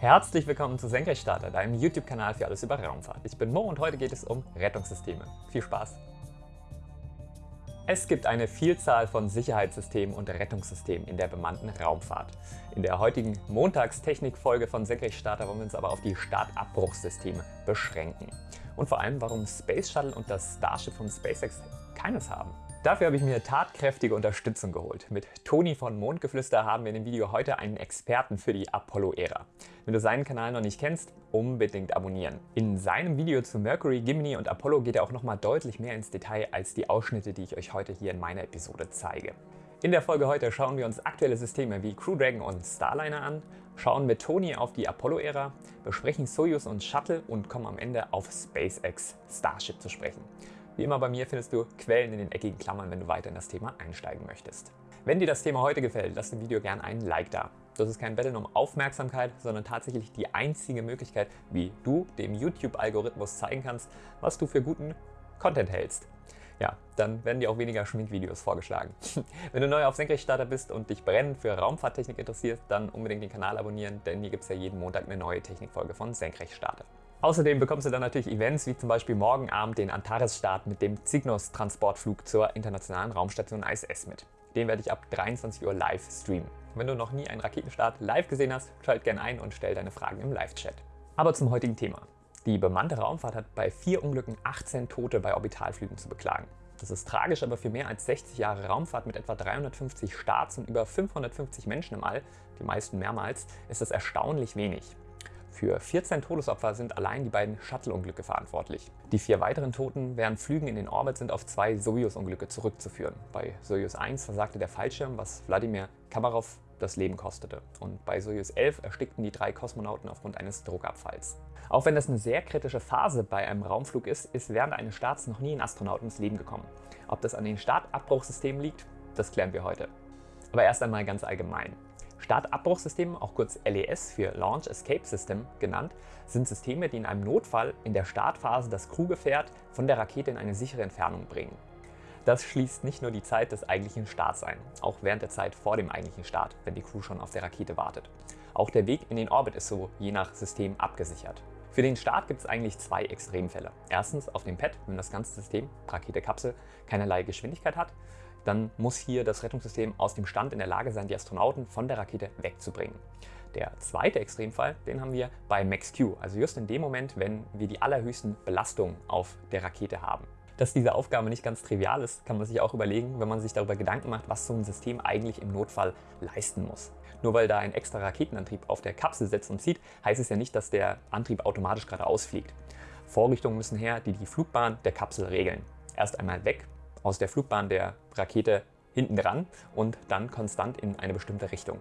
Herzlich willkommen zu Senkrechtstarter, deinem YouTube-Kanal für alles über Raumfahrt. Ich bin Mo und heute geht es um Rettungssysteme. Viel Spaß! Es gibt eine Vielzahl von Sicherheitssystemen und Rettungssystemen in der bemannten Raumfahrt. In der heutigen Montagstechnik-Folge von Senkrechtstarter wollen wir uns aber auf die Startabbruchssysteme beschränken. Und vor allem, warum Space Shuttle und das Starship von SpaceX keines haben. Dafür habe ich mir tatkräftige Unterstützung geholt. Mit Toni von Mondgeflüster haben wir in dem Video heute einen Experten für die Apollo-Ära. Wenn du seinen Kanal noch nicht kennst, unbedingt abonnieren. In seinem Video zu Mercury, Gimini und Apollo geht er auch nochmal deutlich mehr ins Detail als die Ausschnitte, die ich euch heute hier in meiner Episode zeige. In der Folge heute schauen wir uns aktuelle Systeme wie Crew Dragon und Starliner an, schauen mit Toni auf die Apollo-Ära, besprechen Soyuz und Shuttle und kommen am Ende auf SpaceX Starship zu sprechen. Wie immer bei mir findest du Quellen in den eckigen Klammern, wenn du weiter in das Thema einsteigen möchtest. Wenn dir das Thema heute gefällt, lass dem Video gerne einen Like da. Das ist kein Betteln um Aufmerksamkeit, sondern tatsächlich die einzige Möglichkeit, wie du dem YouTube-Algorithmus zeigen kannst, was du für guten Content hältst. Ja, dann werden dir auch weniger Schminkvideos vorgeschlagen. Wenn du neu auf Senkrechtstarter bist und dich brennend für Raumfahrttechnik interessierst, dann unbedingt den Kanal abonnieren, denn hier gibt es ja jeden Montag eine neue Technikfolge von Senkrechtstarter. Außerdem bekommst du dann natürlich Events wie zum Beispiel morgen Abend den Antares-Start mit dem Cygnus-Transportflug zur internationalen Raumstation ISS mit. Den werde ich ab 23 Uhr live streamen. Wenn du noch nie einen Raketenstart live gesehen hast, schalt gerne ein und stell deine Fragen im Live-Chat. Aber zum heutigen Thema. Die bemannte Raumfahrt hat bei vier Unglücken 18 Tote bei Orbitalflügen zu beklagen. Das ist tragisch, aber für mehr als 60 Jahre Raumfahrt mit etwa 350 Starts und über 550 Menschen im All, die meisten mehrmals, ist das erstaunlich wenig. Für 14 Todesopfer sind allein die beiden Shuttle-Unglücke verantwortlich. Die vier weiteren Toten während Flügen in den Orbit sind auf zwei Soyuz-Unglücke zurückzuführen. Bei Soyuz 1 versagte der Fallschirm, was Wladimir Kamarov das Leben kostete. Und bei Soyuz 11 erstickten die drei Kosmonauten aufgrund eines Druckabfalls. Auch wenn das eine sehr kritische Phase bei einem Raumflug ist, ist während eines Starts noch nie ein Astronaut ins Leben gekommen. Ob das an den Startabbruchsystemen liegt, das klären wir heute. Aber erst einmal ganz allgemein. Startabbruchsystem, auch kurz LES für Launch Escape System genannt, sind Systeme, die in einem Notfall in der Startphase das Crewgefährt von der Rakete in eine sichere Entfernung bringen. Das schließt nicht nur die Zeit des eigentlichen Starts ein, auch während der Zeit vor dem eigentlichen Start, wenn die Crew schon auf der Rakete wartet. Auch der Weg in den Orbit ist so je nach System abgesichert. Für den Start gibt es eigentlich zwei Extremfälle. Erstens auf dem Pad, wenn das ganze System, Rakete, Kapsel, keinerlei Geschwindigkeit hat dann muss hier das Rettungssystem aus dem Stand in der Lage sein, die Astronauten von der Rakete wegzubringen. Der zweite Extremfall, den haben wir bei Max-Q, also just in dem Moment, wenn wir die allerhöchsten Belastungen auf der Rakete haben. Dass diese Aufgabe nicht ganz trivial ist, kann man sich auch überlegen, wenn man sich darüber Gedanken macht, was so ein System eigentlich im Notfall leisten muss. Nur weil da ein extra Raketenantrieb auf der Kapsel sitzt und zieht, heißt es ja nicht, dass der Antrieb automatisch geradeaus fliegt. Vorrichtungen müssen her, die die Flugbahn der Kapsel regeln. Erst einmal weg aus der Flugbahn der Rakete hinten dran und dann konstant in eine bestimmte Richtung.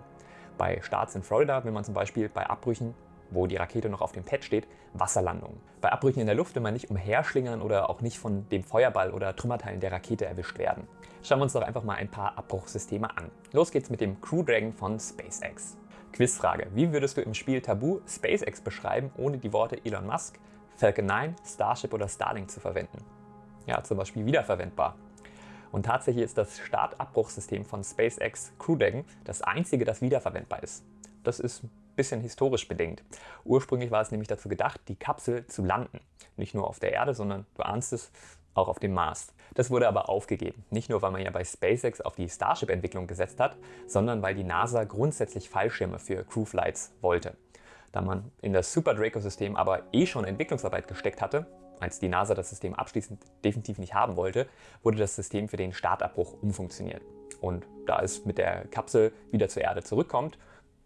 Bei Starts in Florida will man zum Beispiel bei Abbrüchen, wo die Rakete noch auf dem Pad steht, Wasserlandungen. Bei Abbrüchen in der Luft will man nicht umherschlingern oder auch nicht von dem Feuerball oder Trümmerteilen der Rakete erwischt werden. Schauen wir uns doch einfach mal ein paar Abbruchssysteme an. Los geht's mit dem Crew Dragon von SpaceX. Quizfrage. Wie würdest du im Spiel Tabu SpaceX beschreiben, ohne die Worte Elon Musk, Falcon 9, Starship oder Starlink zu verwenden? Ja, zum Beispiel wiederverwendbar. Und tatsächlich ist das Startabbruchsystem von SpaceX Crew Dragon das einzige, das wiederverwendbar ist. Das ist ein bisschen historisch bedingt. Ursprünglich war es nämlich dazu gedacht, die Kapsel zu landen. Nicht nur auf der Erde, sondern du ahnst es, auch auf dem Mars. Das wurde aber aufgegeben. Nicht nur, weil man ja bei SpaceX auf die Starship-Entwicklung gesetzt hat, sondern weil die NASA grundsätzlich Fallschirme für Crewflights wollte. Da man in das Super Draco-System aber eh schon Entwicklungsarbeit gesteckt hatte, als die NASA das System abschließend definitiv nicht haben wollte, wurde das System für den Startabbruch umfunktioniert. Und da es mit der Kapsel wieder zur Erde zurückkommt,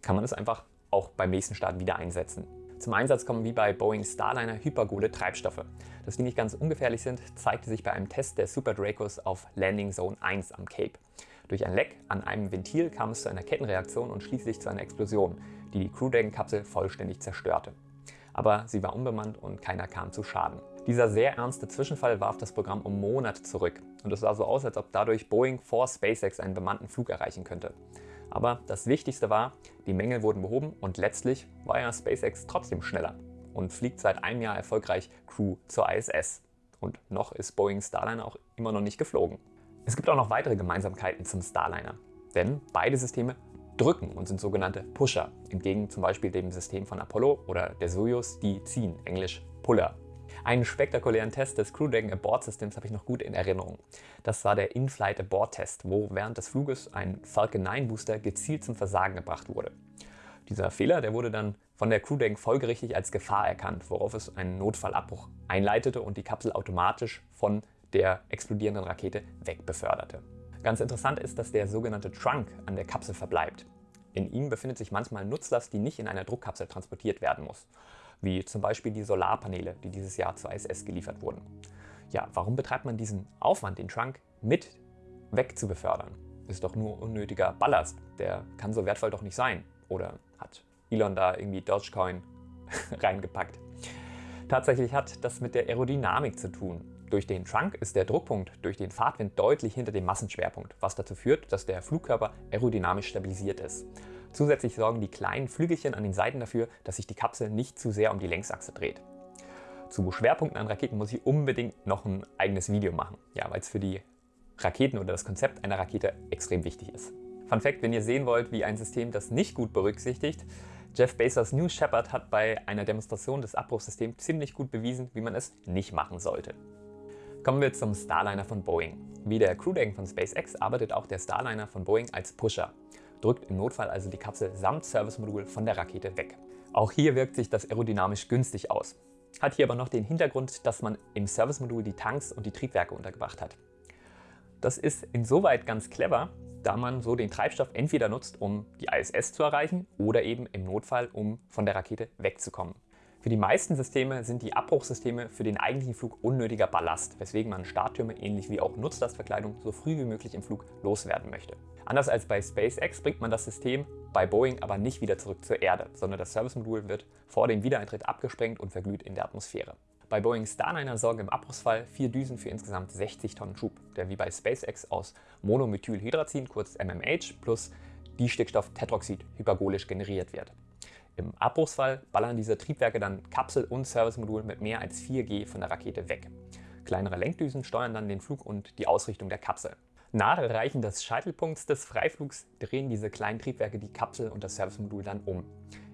kann man es einfach auch beim nächsten Start wieder einsetzen. Zum Einsatz kommen wie bei Boeing Starliner hypergole Treibstoffe. Dass die nicht ganz ungefährlich sind, zeigte sich bei einem Test der Super Dracos auf Landing Zone 1 am Cape. Durch ein Leck an einem Ventil kam es zu einer Kettenreaktion und schließlich zu einer Explosion, die die Crew Dragon Kapsel vollständig zerstörte. Aber sie war unbemannt und keiner kam zu Schaden. Dieser sehr ernste Zwischenfall warf das Programm um Monate zurück und es sah so aus, als ob dadurch Boeing vor SpaceX einen bemannten Flug erreichen könnte. Aber das Wichtigste war, die Mängel wurden behoben und letztlich war ja SpaceX trotzdem schneller und fliegt seit einem Jahr erfolgreich Crew zur ISS. Und noch ist Boeing Starliner auch immer noch nicht geflogen. Es gibt auch noch weitere Gemeinsamkeiten zum Starliner, denn beide Systeme drücken und sind sogenannte Pusher, entgegen zum Beispiel dem System von Apollo oder der Soyuz, die ziehen, englisch Puller. Einen spektakulären Test des Crew Dragon Abort Systems habe ich noch gut in Erinnerung. Das war der In-Flight Abort Test, wo während des Fluges ein Falcon 9 Booster gezielt zum Versagen gebracht wurde. Dieser Fehler der wurde dann von der Crew Dragon folgerichtig als Gefahr erkannt, worauf es einen Notfallabbruch einleitete und die Kapsel automatisch von der explodierenden Rakete wegbeförderte. Ganz interessant ist, dass der sogenannte Trunk an der Kapsel verbleibt. In ihm befindet sich manchmal Nutzlast, die nicht in einer Druckkapsel transportiert werden muss, wie zum Beispiel die Solarpaneele, die dieses Jahr zur ISS geliefert wurden. Ja, warum betreibt man diesen Aufwand, den Trunk mit wegzubefördern? Ist doch nur unnötiger Ballast, der kann so wertvoll doch nicht sein. Oder hat Elon da irgendwie Dogecoin reingepackt? Tatsächlich hat das mit der Aerodynamik zu tun. Durch den Trunk ist der Druckpunkt durch den Fahrtwind deutlich hinter dem Massenschwerpunkt, was dazu führt, dass der Flugkörper aerodynamisch stabilisiert ist. Zusätzlich sorgen die kleinen Flügelchen an den Seiten dafür, dass sich die Kapsel nicht zu sehr um die Längsachse dreht. Zu Schwerpunkten an Raketen muss ich unbedingt noch ein eigenes Video machen, ja, weil es für die Raketen oder das Konzept einer Rakete extrem wichtig ist. Fun Fact, wenn ihr sehen wollt, wie ein System das nicht gut berücksichtigt, Jeff Bezos New Shepard hat bei einer Demonstration des Abbruchsystems ziemlich gut bewiesen, wie man es nicht machen sollte. Kommen wir zum Starliner von Boeing. Wie der Crew Dragon von SpaceX arbeitet auch der Starliner von Boeing als Pusher, drückt im Notfall also die Kapsel samt Servicemodul von der Rakete weg. Auch hier wirkt sich das aerodynamisch günstig aus. Hat hier aber noch den Hintergrund, dass man im Servicemodul die Tanks und die Triebwerke untergebracht hat. Das ist insoweit ganz clever, da man so den Treibstoff entweder nutzt, um die ISS zu erreichen oder eben im Notfall, um von der Rakete wegzukommen. Für die meisten Systeme sind die Abbruchsysteme für den eigentlichen Flug unnötiger Ballast, weswegen man Starttürme ähnlich wie auch Nutzlastverkleidung so früh wie möglich im Flug loswerden möchte. Anders als bei SpaceX bringt man das System bei Boeing aber nicht wieder zurück zur Erde, sondern das Servicemodul wird vor dem Wiedereintritt abgesprengt und verglüht in der Atmosphäre. Bei Boeing Starliner sorgen im Abbruchsfall vier Düsen für insgesamt 60 Tonnen Schub, der wie bei SpaceX aus Monomethylhydrazin, kurz MMH, plus Distickstofftetroxid hypergolisch generiert wird. Im Abbruchsfall ballern diese Triebwerke dann Kapsel und Servicemodul mit mehr als 4G von der Rakete weg. Kleinere Lenkdüsen steuern dann den Flug und die Ausrichtung der Kapsel. Nach Erreichen des Scheitelpunkts des Freiflugs drehen diese kleinen Triebwerke die Kapsel und das Servicemodul dann um.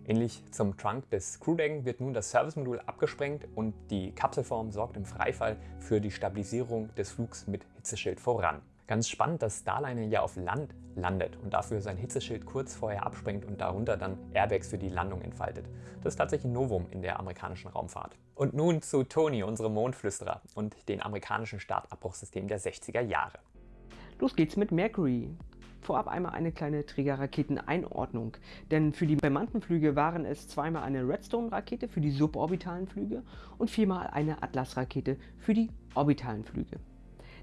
Ähnlich zum Trunk des Crew Dragon wird nun das Servicemodul abgesprengt und die Kapselform sorgt im Freifall für die Stabilisierung des Flugs mit Hitzeschild voran. Ganz spannend, dass Starliner ja auf Land landet und dafür sein Hitzeschild kurz vorher absprengt und darunter dann Airbags für die Landung entfaltet. Das ist tatsächlich ein Novum in der amerikanischen Raumfahrt. Und nun zu Tony, unserem Mondflüsterer und den amerikanischen Startabbruchsystem der 60er Jahre. Los geht's mit Mercury. Vorab einmal eine kleine Trägerraketeneinordnung, denn für die bemannten Flüge waren es zweimal eine Redstone-Rakete für die suborbitalen Flüge und viermal eine Atlas-Rakete für die orbitalen Flüge.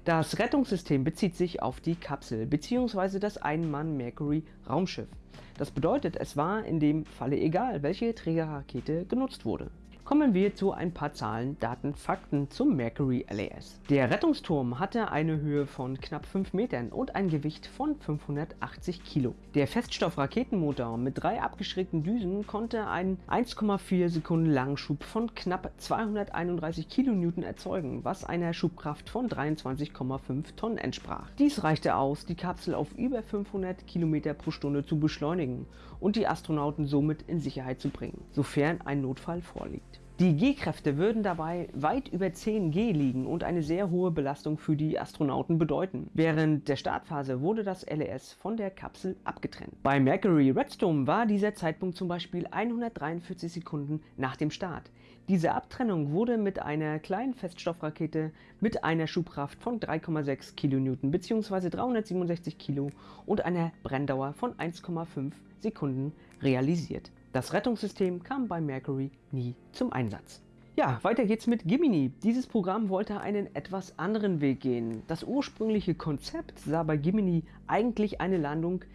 Das Rettungssystem bezieht sich auf die Kapsel bzw. das Ein-Mann-Mercury-Raumschiff. Das bedeutet, es war in dem Falle egal, welche Trägerrakete genutzt wurde. Kommen wir zu ein paar Zahlen, Daten, Fakten zum Mercury LAS. Der Rettungsturm hatte eine Höhe von knapp 5 Metern und ein Gewicht von 580 Kilo. Der Feststoffraketenmotor mit drei abgeschrägten Düsen konnte einen 1,4 Sekunden Langschub von knapp 231 Kilonewton erzeugen, was einer Schubkraft von 23,5 Tonnen entsprach. Dies reichte aus, die Kapsel auf über 500 Kilometer pro Stunde zu beschleunigen und die Astronauten somit in Sicherheit zu bringen, sofern ein Notfall vorliegt. Die G-Kräfte würden dabei weit über 10 G liegen und eine sehr hohe Belastung für die Astronauten bedeuten. Während der Startphase wurde das LES von der Kapsel abgetrennt. Bei Mercury Redstone war dieser Zeitpunkt zum Beispiel 143 Sekunden nach dem Start. Diese Abtrennung wurde mit einer kleinen Feststoffrakete mit einer Schubkraft von 3,6 kN bzw. 367 Kilo und einer Brenndauer von 1,5 Sekunden realisiert. Das Rettungssystem kam bei Mercury nie zum Einsatz. Ja, weiter geht's mit Gimini. Dieses Programm wollte einen etwas anderen Weg gehen. Das ursprüngliche Konzept sah bei Gimini eigentlich eine Landung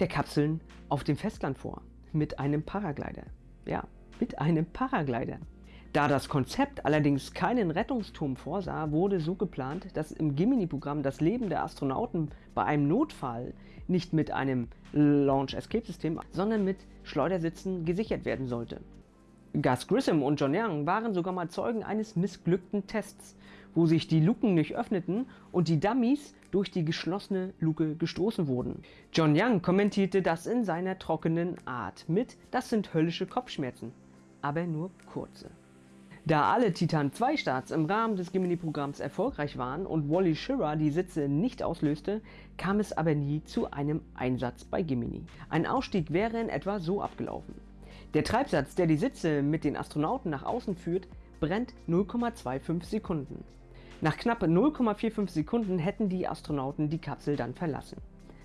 der Kapseln auf dem Festland vor. Mit einem Paraglider. Ja, mit einem Paraglider. Da das Konzept allerdings keinen Rettungsturm vorsah, wurde so geplant, dass im Gemini-Programm das Leben der Astronauten bei einem Notfall nicht mit einem Launch-Escape-System, sondern mit Schleudersitzen gesichert werden sollte. Gus Grissom und John Young waren sogar mal Zeugen eines missglückten Tests, wo sich die Luken nicht öffneten und die Dummies durch die geschlossene Luke gestoßen wurden. John Young kommentierte das in seiner trockenen Art mit, das sind höllische Kopfschmerzen, aber nur kurze. Da alle Titan 2 Starts im Rahmen des Gemini-Programms erfolgreich waren und Wally Schirra die Sitze nicht auslöste, kam es aber nie zu einem Einsatz bei Gemini. Ein Ausstieg wäre in etwa so abgelaufen. Der Treibsatz, der die Sitze mit den Astronauten nach außen führt, brennt 0,25 Sekunden. Nach knapp 0,45 Sekunden hätten die Astronauten die Kapsel dann verlassen.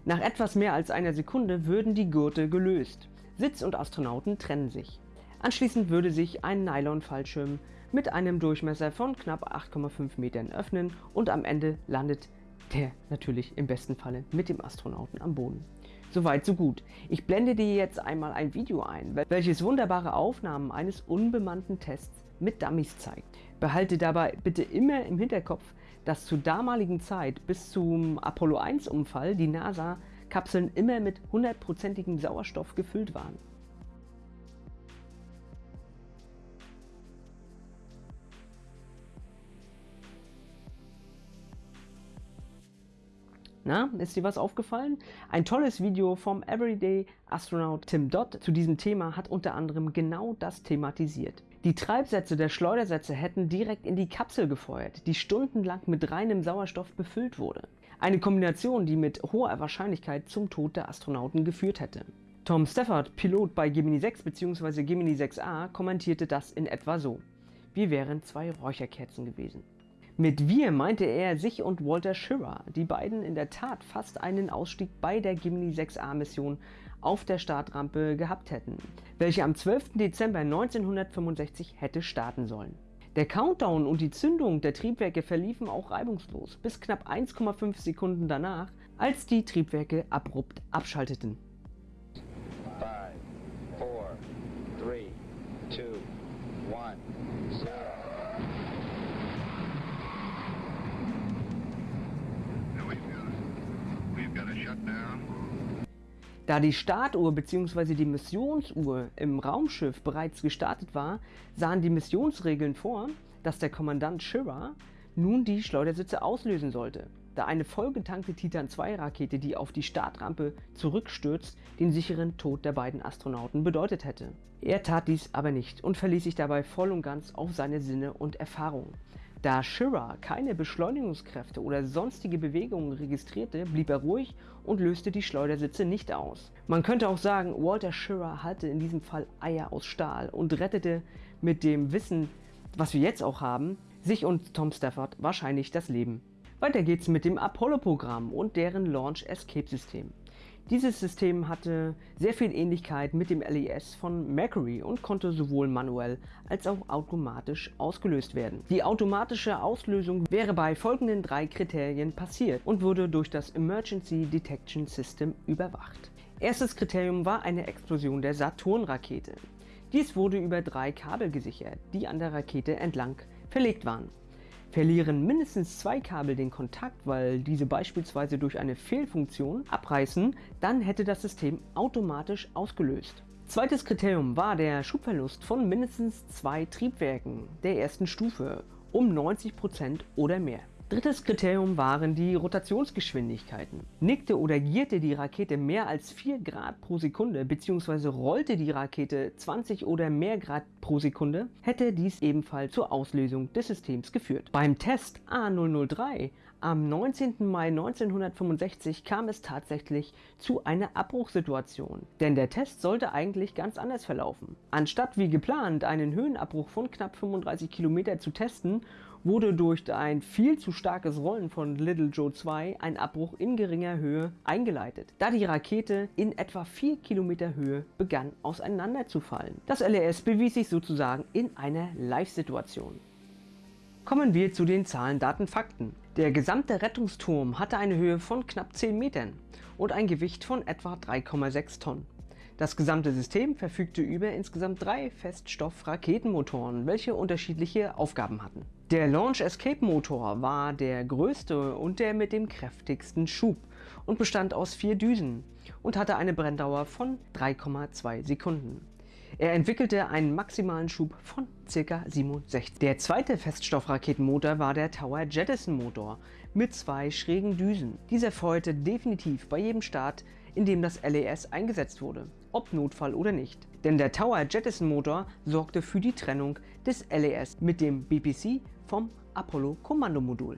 Nach etwas mehr als einer Sekunde würden die Gurte gelöst. Sitz und Astronauten trennen sich. Anschließend würde sich ein Nylon-Fallschirm mit einem Durchmesser von knapp 8,5 Metern öffnen und am Ende landet der natürlich im besten Falle mit dem Astronauten am Boden. Soweit so gut. Ich blende dir jetzt einmal ein Video ein, welches wunderbare Aufnahmen eines unbemannten Tests mit Dummies zeigt. Behalte dabei bitte immer im Hinterkopf, dass zur damaligen Zeit bis zum Apollo 1 Unfall die NASA-Kapseln immer mit hundertprozentigem Sauerstoff gefüllt waren. Na, ist dir was aufgefallen? Ein tolles Video vom Everyday Astronaut Tim Dodd zu diesem Thema hat unter anderem genau das thematisiert. Die Treibsätze der Schleudersätze hätten direkt in die Kapsel gefeuert, die stundenlang mit reinem Sauerstoff befüllt wurde. Eine Kombination, die mit hoher Wahrscheinlichkeit zum Tod der Astronauten geführt hätte. Tom Stafford, Pilot bei Gemini 6 bzw. Gemini 6a, kommentierte das in etwa so. Wir wären zwei Räucherkerzen gewesen. Mit wir meinte er sich und Walter Schirra, die beiden in der Tat fast einen Ausstieg bei der Gemini 6a Mission auf der Startrampe gehabt hätten, welche am 12. Dezember 1965 hätte starten sollen. Der Countdown und die Zündung der Triebwerke verliefen auch reibungslos, bis knapp 1,5 Sekunden danach, als die Triebwerke abrupt abschalteten. Da die Startuhr bzw. die Missionsuhr im Raumschiff bereits gestartet war, sahen die Missionsregeln vor, dass der Kommandant Schirra nun die Schleudersitze auslösen sollte, da eine vollgetankte Titan-2-Rakete, die auf die Startrampe zurückstürzt, den sicheren Tod der beiden Astronauten bedeutet hätte. Er tat dies aber nicht und verließ sich dabei voll und ganz auf seine Sinne und Erfahrungen. Da Schirra keine Beschleunigungskräfte oder sonstige Bewegungen registrierte, blieb er ruhig und löste die Schleudersitze nicht aus. Man könnte auch sagen, Walter Schirra hatte in diesem Fall Eier aus Stahl und rettete mit dem Wissen, was wir jetzt auch haben, sich und Tom Stafford wahrscheinlich das Leben. Weiter geht's mit dem Apollo-Programm und deren Launch Escape System. Dieses System hatte sehr viel Ähnlichkeit mit dem LES von Mercury und konnte sowohl manuell als auch automatisch ausgelöst werden. Die automatische Auslösung wäre bei folgenden drei Kriterien passiert und wurde durch das Emergency Detection System überwacht. Erstes Kriterium war eine Explosion der Saturn-Rakete. Dies wurde über drei Kabel gesichert, die an der Rakete entlang verlegt waren. Verlieren mindestens zwei Kabel den Kontakt, weil diese beispielsweise durch eine Fehlfunktion abreißen, dann hätte das System automatisch ausgelöst. Zweites Kriterium war der Schubverlust von mindestens zwei Triebwerken der ersten Stufe um 90% oder mehr. Drittes Kriterium waren die Rotationsgeschwindigkeiten. Nickte oder gierte die Rakete mehr als 4 Grad pro Sekunde bzw. rollte die Rakete 20 oder mehr Grad pro Sekunde, hätte dies ebenfalls zur Auslösung des Systems geführt. Beim Test A003 am 19. Mai 1965 kam es tatsächlich zu einer Abbruchsituation, denn der Test sollte eigentlich ganz anders verlaufen. Anstatt wie geplant einen Höhenabbruch von knapp 35 km zu testen, wurde durch ein viel zu starkes Rollen von Little Joe 2 ein Abbruch in geringer Höhe eingeleitet, da die Rakete in etwa 4 Kilometer Höhe begann auseinanderzufallen. Das LRS bewies sich sozusagen in einer Live-Situation. Kommen wir zu den Zahlen, Daten, Fakten. Der gesamte Rettungsturm hatte eine Höhe von knapp 10 Metern und ein Gewicht von etwa 3,6 Tonnen. Das gesamte System verfügte über insgesamt drei Feststoff-Raketenmotoren, welche unterschiedliche Aufgaben hatten. Der Launch Escape Motor war der größte und der mit dem kräftigsten Schub und bestand aus vier Düsen und hatte eine Brenndauer von 3,2 Sekunden. Er entwickelte einen maximalen Schub von ca. 67. Der zweite Feststoffraketenmotor war der Tower Jettison Motor mit zwei schrägen Düsen. Dieser feuerte definitiv bei jedem Start, in dem das LES eingesetzt wurde, ob Notfall oder nicht. Denn der Tower Jettison Motor sorgte für die Trennung des LES mit dem BPC vom Apollo Kommandomodul.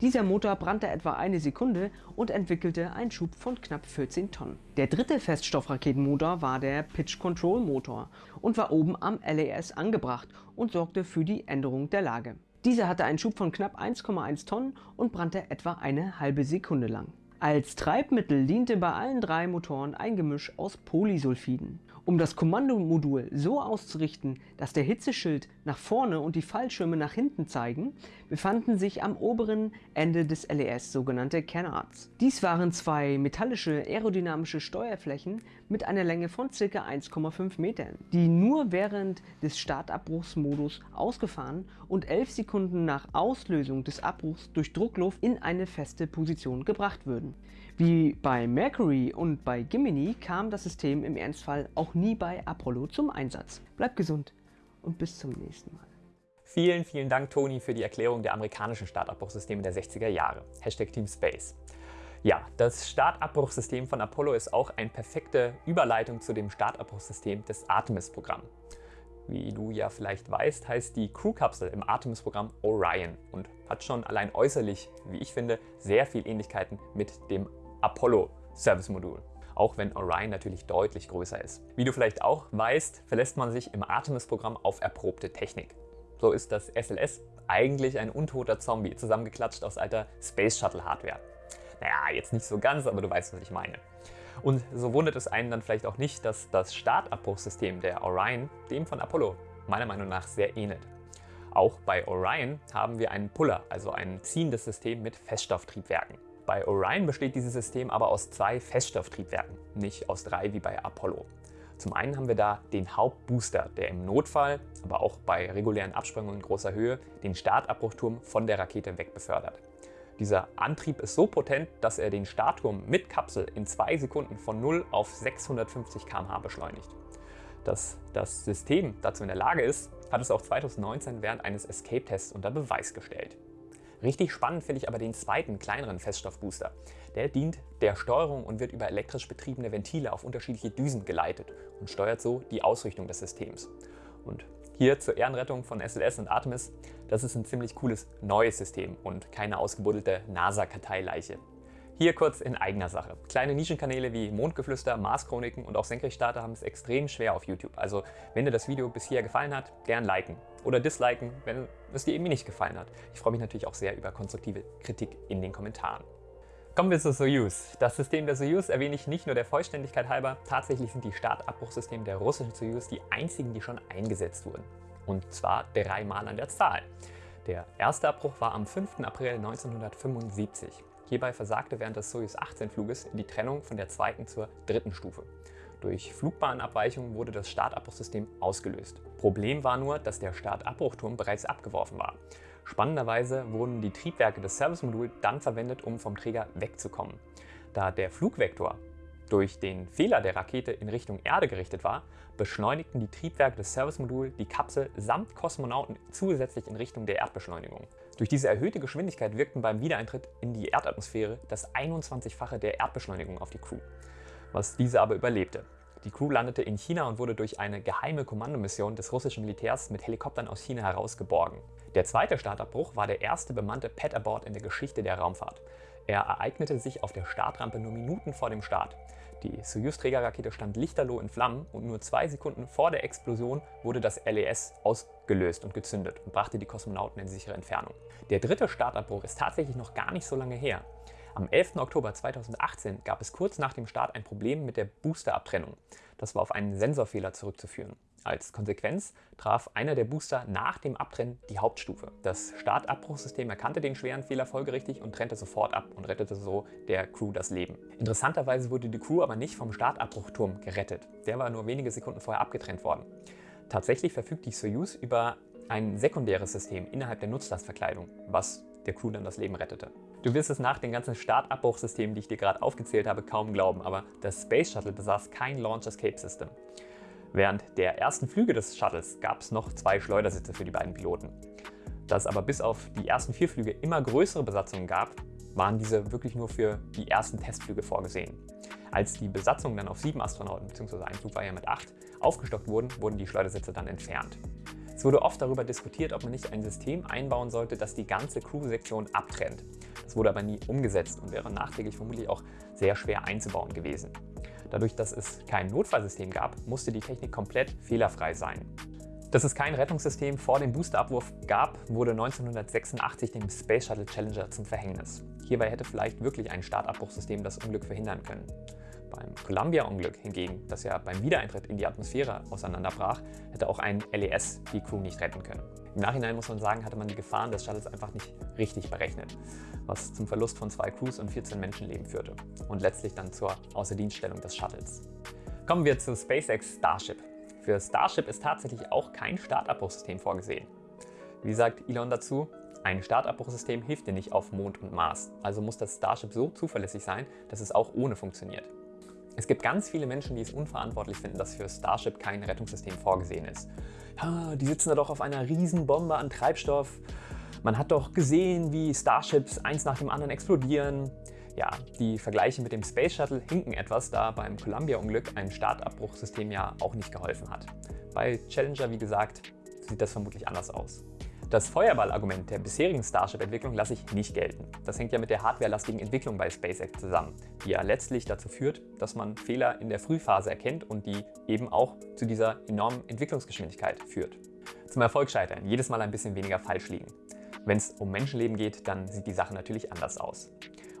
Dieser Motor brannte etwa eine Sekunde und entwickelte einen Schub von knapp 14 Tonnen. Der dritte Feststoffraketenmotor war der Pitch Control Motor und war oben am LAS angebracht und sorgte für die Änderung der Lage. Dieser hatte einen Schub von knapp 1,1 Tonnen und brannte etwa eine halbe Sekunde lang. Als Treibmittel diente bei allen drei Motoren ein Gemisch aus Polysulfiden. Um das Kommandomodul so auszurichten, dass der Hitzeschild nach vorne und die Fallschirme nach hinten zeigen, befanden sich am oberen Ende des LES sogenannte Canards. Dies waren zwei metallische aerodynamische Steuerflächen mit einer Länge von ca. 1,5 Metern, die nur während des Startabbruchsmodus ausgefahren und 11 Sekunden nach Auslösung des Abbruchs durch Druckluft in eine feste Position gebracht würden. Wie bei Mercury und bei Gemini kam das System im Ernstfall auch nie bei Apollo zum Einsatz. Bleibt gesund und bis zum nächsten Mal. Vielen, vielen Dank, Toni, für die Erklärung der amerikanischen Startabbruchsysteme der 60er Jahre. Hashtag Team Space. Ja, das Startabbruchsystem von Apollo ist auch eine perfekte Überleitung zu dem Startabbruchsystem des Artemis-Programms. Wie du ja vielleicht weißt, heißt die Crew-Kapsel im Artemis-Programm Orion und hat schon allein äußerlich, wie ich finde, sehr viel Ähnlichkeiten mit dem Apollo Service Modul auch wenn Orion natürlich deutlich größer ist. Wie du vielleicht auch weißt, verlässt man sich im Artemis-Programm auf erprobte Technik. So ist das SLS eigentlich ein untoter Zombie, zusammengeklatscht aus alter Space Shuttle Hardware. Naja, jetzt nicht so ganz, aber du weißt, was ich meine. Und so wundert es einen dann vielleicht auch nicht, dass das Startabbruchsystem der Orion dem von Apollo meiner Meinung nach sehr ähnelt. Auch bei Orion haben wir einen Puller, also ein ziehendes System mit Feststofftriebwerken. Bei Orion besteht dieses System aber aus zwei Feststofftriebwerken, nicht aus drei wie bei Apollo. Zum einen haben wir da den Hauptbooster, der im Notfall, aber auch bei regulären Absprüngen in großer Höhe, den Startabbruchturm von der Rakete wegbefördert. Dieser Antrieb ist so potent, dass er den Startturm mit Kapsel in zwei Sekunden von 0 auf 650 km/h beschleunigt. Dass das System dazu in der Lage ist, hat es auch 2019 während eines Escape-Tests unter Beweis gestellt. Richtig spannend finde ich aber den zweiten, kleineren Feststoffbooster. Der dient der Steuerung und wird über elektrisch betriebene Ventile auf unterschiedliche Düsen geleitet und steuert so die Ausrichtung des Systems. Und hier zur Ehrenrettung von SLS und Artemis, das ist ein ziemlich cooles neues System und keine ausgebuddelte NASA-Karteileiche. Hier kurz in eigener Sache. Kleine Nischenkanäle wie Mondgeflüster, Marschroniken und auch Senkrechtstarter haben es extrem schwer auf YouTube. Also wenn dir das Video bis hier gefallen hat, gern liken oder disliken, wenn es dir eben nicht gefallen hat. Ich freue mich natürlich auch sehr über konstruktive Kritik in den Kommentaren. Kommen wir zur Soyuz. Das System der Soyuz erwähne ich nicht nur der Vollständigkeit halber, tatsächlich sind die Startabbruchsysteme der russischen Soyuz die einzigen, die schon eingesetzt wurden. Und zwar dreimal an der Zahl. Der erste Abbruch war am 5. April 1975. Hierbei versagte während des Soyuz 18 Fluges die Trennung von der zweiten zur dritten Stufe. Durch Flugbahnabweichungen wurde das Startabbruchsystem ausgelöst. Problem war nur, dass der Startabbruchturm bereits abgeworfen war. Spannenderweise wurden die Triebwerke des Servicemoduls dann verwendet, um vom Träger wegzukommen. Da der Flugvektor durch den Fehler der Rakete in Richtung Erde gerichtet war, beschleunigten die Triebwerke des Servicemoduls die Kapsel samt Kosmonauten zusätzlich in Richtung der Erdbeschleunigung. Durch diese erhöhte Geschwindigkeit wirkten beim Wiedereintritt in die Erdatmosphäre das 21-fache der Erdbeschleunigung auf die Crew, was diese aber überlebte. Die Crew landete in China und wurde durch eine geheime Kommandomission des russischen Militärs mit Helikoptern aus China herausgeborgen. Der zweite Startabbruch war der erste bemannte Pad-Abort in der Geschichte der Raumfahrt. Er ereignete sich auf der Startrampe nur Minuten vor dem Start. Die Soyuz-Trägerrakete stand lichterloh in Flammen und nur zwei Sekunden vor der Explosion wurde das LES ausgelöst und gezündet und brachte die Kosmonauten in sichere Entfernung. Der dritte Startabbruch ist tatsächlich noch gar nicht so lange her. Am 11. Oktober 2018 gab es kurz nach dem Start ein Problem mit der Boosterabtrennung. Das war auf einen Sensorfehler zurückzuführen. Als Konsequenz traf einer der Booster nach dem Abtrennen die Hauptstufe. Das Startabbruchsystem erkannte den schweren Fehler folgerichtig und trennte sofort ab und rettete so der Crew das Leben. Interessanterweise wurde die Crew aber nicht vom Startabbruchturm gerettet. Der war nur wenige Sekunden vorher abgetrennt worden. Tatsächlich verfügt die Soyuz über ein sekundäres System innerhalb der Nutzlastverkleidung, was der Crew dann das Leben rettete. Du wirst es nach den ganzen Startabbruchsystemen, die ich dir gerade aufgezählt habe, kaum glauben, aber das Space Shuttle besaß kein Launch Escape System. Während der ersten Flüge des Shuttles gab es noch zwei Schleudersitze für die beiden Piloten. Da es aber bis auf die ersten vier Flüge immer größere Besatzungen gab, waren diese wirklich nur für die ersten Testflüge vorgesehen. Als die Besatzung dann auf sieben Astronauten, bzw. ein Flug war ja mit acht, aufgestockt wurden, wurden die Schleudersitze dann entfernt. Es wurde oft darüber diskutiert, ob man nicht ein System einbauen sollte, das die ganze Crew-Sektion abtrennt. Das wurde aber nie umgesetzt und wäre nachträglich vermutlich auch sehr schwer einzubauen gewesen. Dadurch, dass es kein Notfallsystem gab, musste die Technik komplett fehlerfrei sein. Dass es kein Rettungssystem vor dem Boosterabwurf gab, wurde 1986 dem Space Shuttle Challenger zum Verhängnis. Hierbei hätte vielleicht wirklich ein Startabbruchsystem das Unglück verhindern können. Beim Columbia-Unglück hingegen, das ja beim Wiedereintritt in die Atmosphäre auseinanderbrach, hätte auch ein LES die Crew nicht retten können. Im Nachhinein muss man sagen, hatte man die Gefahren des Shuttles einfach nicht richtig berechnet, was zum Verlust von zwei Crews und 14 Menschenleben führte und letztlich dann zur Außerdienststellung des Shuttles. Kommen wir zu SpaceX Starship. Für Starship ist tatsächlich auch kein Startabbruchsystem vorgesehen. Wie sagt Elon dazu? Ein Startabbruchsystem hilft dir nicht auf Mond und Mars, also muss das Starship so zuverlässig sein, dass es auch ohne funktioniert. Es gibt ganz viele Menschen, die es unverantwortlich finden, dass für Starship kein Rettungssystem vorgesehen ist. Die sitzen da doch auf einer riesen Bombe an Treibstoff. Man hat doch gesehen, wie Starships eins nach dem anderen explodieren. Ja, die Vergleiche mit dem Space Shuttle hinken etwas, da beim Columbia-Unglück ein Startabbruchsystem ja auch nicht geholfen hat. Bei Challenger, wie gesagt, sieht das vermutlich anders aus. Das Feuerballargument der bisherigen Starship-Entwicklung lasse ich nicht gelten. Das hängt ja mit der hardwarelastigen Entwicklung bei SpaceX zusammen, die ja letztlich dazu führt, dass man Fehler in der Frühphase erkennt und die eben auch zu dieser enormen Entwicklungsgeschwindigkeit führt. Zum Erfolg scheitern, jedes Mal ein bisschen weniger falsch liegen. Wenn es um Menschenleben geht, dann sieht die Sache natürlich anders aus.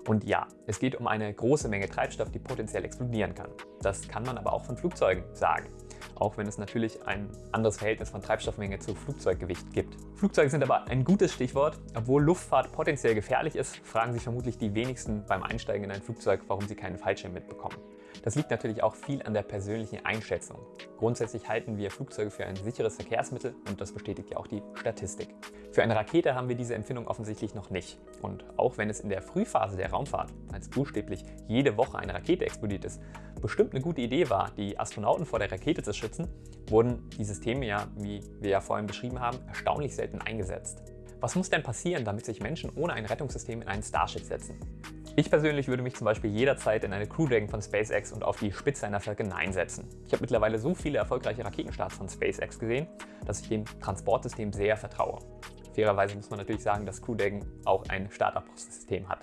Und ja, es geht um eine große Menge Treibstoff, die potenziell explodieren kann. Das kann man aber auch von Flugzeugen sagen auch wenn es natürlich ein anderes Verhältnis von Treibstoffmenge zu Flugzeuggewicht gibt. Flugzeuge sind aber ein gutes Stichwort. Obwohl Luftfahrt potenziell gefährlich ist, fragen sich vermutlich die wenigsten beim Einsteigen in ein Flugzeug, warum sie keinen Fallschirm mitbekommen. Das liegt natürlich auch viel an der persönlichen Einschätzung. Grundsätzlich halten wir Flugzeuge für ein sicheres Verkehrsmittel und das bestätigt ja auch die Statistik. Für eine Rakete haben wir diese Empfindung offensichtlich noch nicht. Und auch wenn es in der Frühphase der Raumfahrt, als buchstäblich jede Woche eine Rakete explodiert ist, bestimmt eine gute Idee war, die Astronauten vor der Rakete zu schützen, wurden die Systeme ja, wie wir ja vorhin beschrieben haben, erstaunlich selten eingesetzt. Was muss denn passieren, damit sich Menschen ohne ein Rettungssystem in einen Starship setzen? Ich persönlich würde mich zum Beispiel jederzeit in eine Crew Dragon von SpaceX und auf die Spitze einer Falcon 9 setzen. Ich habe mittlerweile so viele erfolgreiche Raketenstarts von SpaceX gesehen, dass ich dem Transportsystem sehr vertraue. Fairerweise muss man natürlich sagen, dass Crew Dragon auch ein Startabbruchssystem hat.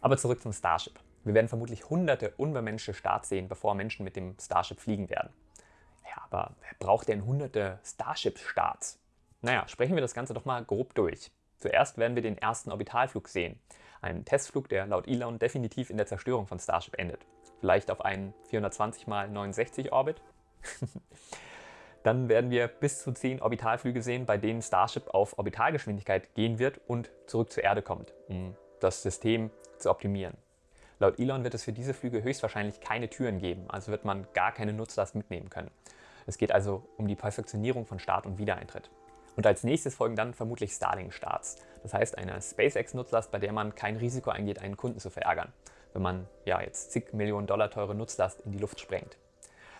Aber zurück zum Starship. Wir werden vermutlich hunderte unbemenschte Starts sehen, bevor Menschen mit dem Starship fliegen werden. Ja, aber wer braucht denn hunderte Starship-Starts? Naja, sprechen wir das Ganze doch mal grob durch. Zuerst werden wir den ersten Orbitalflug sehen. Ein Testflug, der laut Elon definitiv in der Zerstörung von Starship endet. Vielleicht auf einen 420 x 69 Orbit. Dann werden wir bis zu 10 Orbitalflüge sehen, bei denen Starship auf Orbitalgeschwindigkeit gehen wird und zurück zur Erde kommt, um das System zu optimieren. Laut Elon wird es für diese Flüge höchstwahrscheinlich keine Türen geben, also wird man gar keine Nutzlast mitnehmen können. Es geht also um die Perfektionierung von Start und Wiedereintritt. Und als nächstes folgen dann vermutlich Starlink-Starts. Das heißt eine SpaceX-Nutzlast, bei der man kein Risiko eingeht, einen Kunden zu verärgern, wenn man ja jetzt zig Millionen Dollar teure Nutzlast in die Luft sprengt.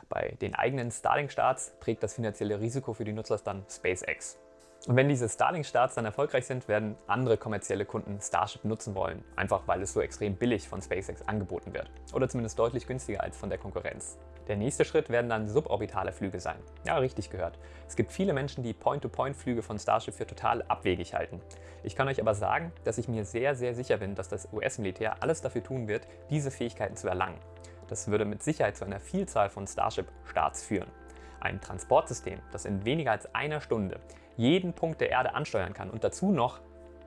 Bei den eigenen Starlink-Starts trägt das finanzielle Risiko für die Nutzlast dann SpaceX. Und wenn diese Starlink-Starts dann erfolgreich sind, werden andere kommerzielle Kunden Starship nutzen wollen, einfach weil es so extrem billig von SpaceX angeboten wird. Oder zumindest deutlich günstiger als von der Konkurrenz. Der nächste Schritt werden dann suborbitale Flüge sein. Ja, richtig gehört. Es gibt viele Menschen, die Point-to-Point-Flüge von Starship für total abwegig halten. Ich kann euch aber sagen, dass ich mir sehr, sehr sicher bin, dass das US-Militär alles dafür tun wird, diese Fähigkeiten zu erlangen. Das würde mit Sicherheit zu einer Vielzahl von Starship-Starts führen. Ein Transportsystem, das in weniger als einer Stunde jeden Punkt der Erde ansteuern kann und dazu noch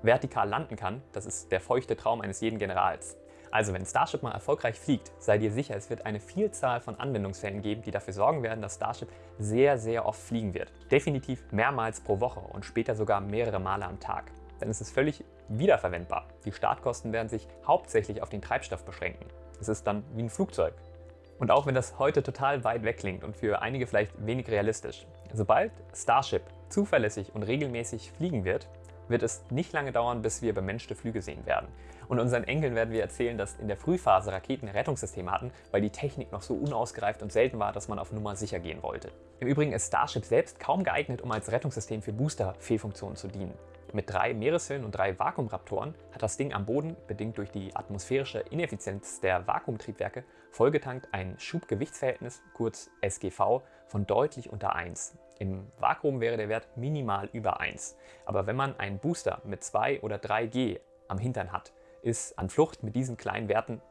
vertikal landen kann, das ist der feuchte Traum eines jeden Generals. Also wenn Starship mal erfolgreich fliegt, sei dir sicher, es wird eine Vielzahl von Anwendungsfällen geben, die dafür sorgen werden, dass Starship sehr, sehr oft fliegen wird. Definitiv mehrmals pro Woche und später sogar mehrere Male am Tag. Denn es ist völlig wiederverwendbar. Die Startkosten werden sich hauptsächlich auf den Treibstoff beschränken. Es ist dann wie ein Flugzeug. Und auch wenn das heute total weit weg klingt und für einige vielleicht wenig realistisch, sobald Starship zuverlässig und regelmäßig fliegen wird, wird es nicht lange dauern, bis wir bemenschte Flüge sehen werden. Und unseren Enkeln werden wir erzählen, dass in der Frühphase Raketen Rettungssysteme hatten, weil die Technik noch so unausgereift und selten war, dass man auf Nummer sicher gehen wollte. Im Übrigen ist Starship selbst kaum geeignet, um als Rettungssystem für Booster-Fehlfunktionen zu dienen. Mit drei Meereshöhlen und drei Vakuumraptoren hat das Ding am Boden, bedingt durch die atmosphärische Ineffizienz der Vakuumtriebwerke, vollgetankt ein Schubgewichtsverhältnis, kurz SGV, von deutlich unter 1. Im Vakuum wäre der Wert minimal über 1. Aber wenn man einen Booster mit 2 oder 3G am Hintern hat, ist an Flucht mit diesen kleinen Werten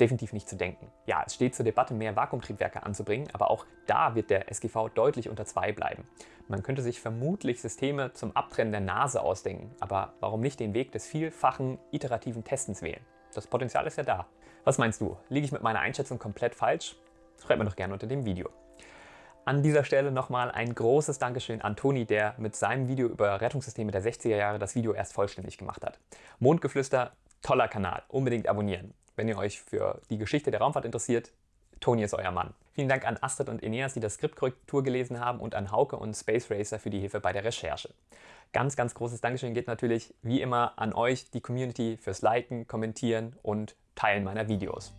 definitiv nicht zu denken. Ja, es steht zur Debatte, mehr Vakuumtriebwerke anzubringen, aber auch da wird der SGV deutlich unter 2 bleiben. Man könnte sich vermutlich Systeme zum Abtrennen der Nase ausdenken, aber warum nicht den Weg des vielfachen iterativen Testens wählen? Das Potenzial ist ja da. Was meinst du? Liege ich mit meiner Einschätzung komplett falsch? Schreib mir doch gerne unter dem Video. An dieser Stelle nochmal ein großes Dankeschön an Toni, der mit seinem Video über Rettungssysteme der 60er Jahre das Video erst vollständig gemacht hat. Mondgeflüster, toller Kanal, unbedingt abonnieren. Wenn ihr euch für die Geschichte der Raumfahrt interessiert, Toni ist euer Mann. Vielen Dank an Astrid und Eneas, die das Skriptkorrektur gelesen haben und an Hauke und Space Racer für die Hilfe bei der Recherche. Ganz, ganz großes Dankeschön geht natürlich wie immer an euch, die Community, fürs Liken, Kommentieren und Teilen meiner Videos.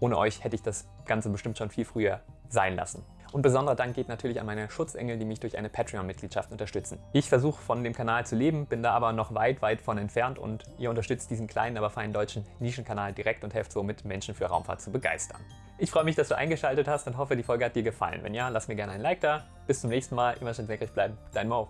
Ohne euch hätte ich das Ganze bestimmt schon viel früher sein lassen. Und besonderer Dank geht natürlich an meine Schutzengel, die mich durch eine Patreon-Mitgliedschaft unterstützen. Ich versuche von dem Kanal zu leben, bin da aber noch weit, weit von entfernt und ihr unterstützt diesen kleinen, aber feinen deutschen Nischenkanal direkt und helft somit Menschen für Raumfahrt zu begeistern. Ich freue mich, dass du eingeschaltet hast und hoffe, die Folge hat dir gefallen. Wenn ja, lass mir gerne ein Like da. Bis zum nächsten Mal. Immer schön senkrecht bleiben. Dein Mo.